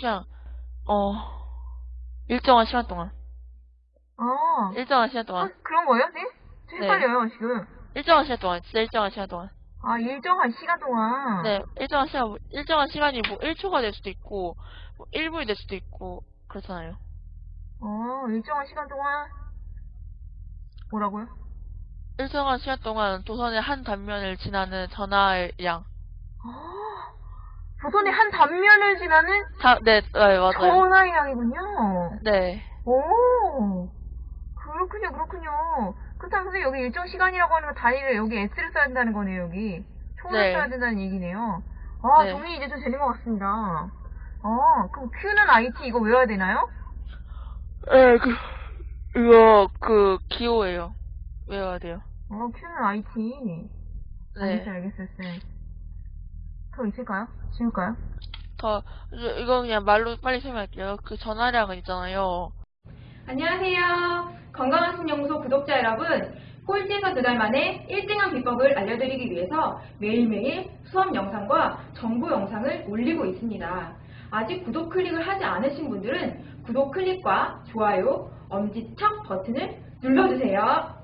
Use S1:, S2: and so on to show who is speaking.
S1: 그냥, 어, 일정한 시간 동안.
S2: 아,
S1: 일정한 시간
S2: 아,
S1: 동안.
S2: 그런 거예요, 네? 저
S1: 네.
S2: 헷갈려요, 지금.
S1: 일정한 시간 동안. 진짜 일정한 시간 동안.
S2: 아, 일정한 시간 동안.
S1: 네, 일정한 시간, 일정한 시간이 뭐 1초가 될 수도 있고, 뭐 1분이 될 수도 있고, 그렇잖아요.
S2: 어, 일정한 시간 동안. 뭐라고요?
S1: 일정한 시간 동안 도선의 한 단면을 지나는 전화의 양.
S2: 아, 조선의 한 단면을 지나는
S1: 다, 네, 네, 맞아요.
S2: 전화의 양이군요.
S1: 네,
S2: 오, 그렇군요, 그렇군요. 그렇다면 선생님 여기 일정 시간이라고 하는 거 단위를 여기 S를 써야 된다는 거네요, 여기. 총을
S1: 네.
S2: 써야 된다는 얘기네요. 아,
S1: 네.
S2: 정리 이제 좀 되는 것 같습니다. 아, 그럼 Q는 IT 이거 외워야 되나요?
S1: 네, 그, 이거, 그, 기호예요. 외워야 돼요.
S2: 어, Q는 IT.
S1: 네.
S2: 알겠어요, 알겠어요, 쌤. 더 있을까요? 지울까요?
S1: 더, 이거- 그냥 말로 빨리 설명할게요. 그 전화량은 있잖아요.
S3: 안녕하세요. 건강한 신연구소 구독자 여러분. 꼴찌에서 두 달 만에 1등한 비법을 알려드리기 위해서 매일매일 수업 영상과 정보 영상을 올리고 있습니다. 아직 구독 클릭을 하지 않으신 분들은 구독 클릭과 좋아요, 엄지척 버튼을 눌러주세요.